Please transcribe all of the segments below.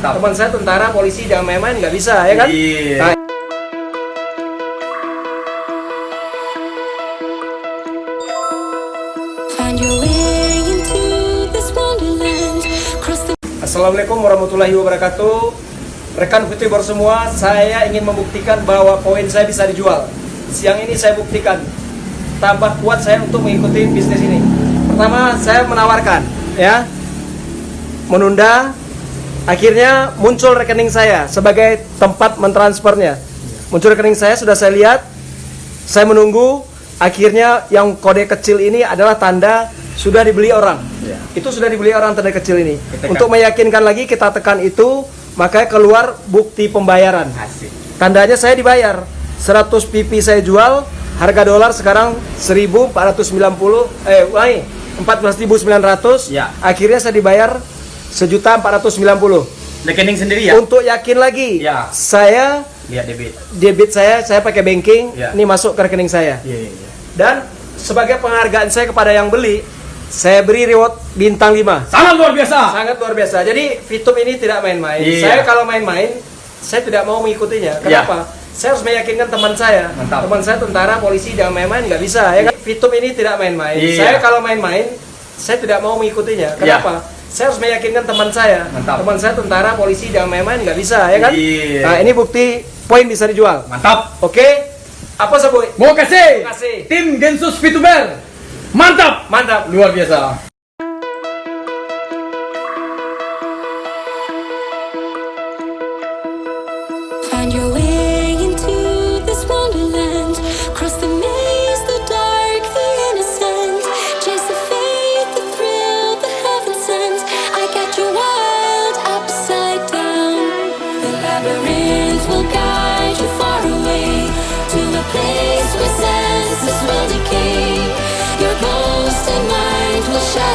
Mantap. Teman saya tentara, polisi, jangan main-main nggak bisa ya kan? Iya. Nah, Assalamualaikum warahmatullahi wabarakatuh. Rekan VTuber semua, saya ingin membuktikan bahwa poin saya bisa dijual. Siang ini saya buktikan tambah kuat saya untuk mengikuti bisnis ini. Pertama, saya menawarkan ya menunda akhirnya muncul rekening saya sebagai tempat mentransfernya. Muncul rekening saya sudah saya lihat. Saya menunggu akhirnya yang kode kecil ini adalah tanda sudah dibeli orang. Ya. Itu sudah dibeli orang tanda kecil ini. Kita Untuk meyakinkan lagi kita tekan itu, makanya keluar bukti pembayaran. Asik. Tandanya saya dibayar. 100 pipi saya jual, harga dolar sekarang 1490 eh ulangi 14.900. Ya. Akhirnya saya dibayar sejuta 490. Rekening sendiri ya? Untuk yakin lagi, Ya. saya Lihat debit. debit saya saya pakai banking, Ya. ini masuk ke rekening saya. Iya, iya. Dan sebagai penghargaan saya kepada yang beli, saya beri reward bintang 5. Sangat luar biasa. Sangat luar biasa. Jadi Fitum ini tidak main-main. Iya. Saya kalau main-main, saya tidak mau mengikutinya. Kenapa? Saya harus meyakinkan teman saya. Mantap. Teman saya tentara, polisi, jangan main-main, nggak bisa. Ya kan? Fitum ini tidak main-main. Iya. Saya kalau main-main, saya tidak mau mengikutinya. Kenapa? Saya harus meyakinkan teman saya. Mantap. Teman saya tentara, polisi, jangan main-main, nggak bisa. Ya kan? Iya. Nah, ini bukti poin bisa dijual. Mantap. Oke? Apa sebut? Mau kasih. Terima kasih. Tim Gensus VTuber. Mantap. Mantap. Luar biasa. Find your way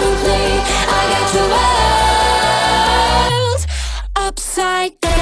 and play I got your world upside down.